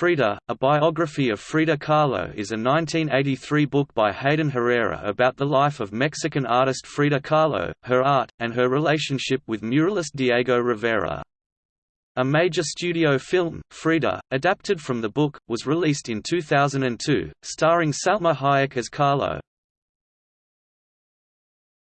Frida, a biography of Frida Kahlo is a 1983 book by Hayden Herrera about the life of Mexican artist Frida Kahlo, her art, and her relationship with muralist Diego Rivera. A major studio film, Frida, adapted from the book, was released in 2002, starring Salma Hayek as Kahlo.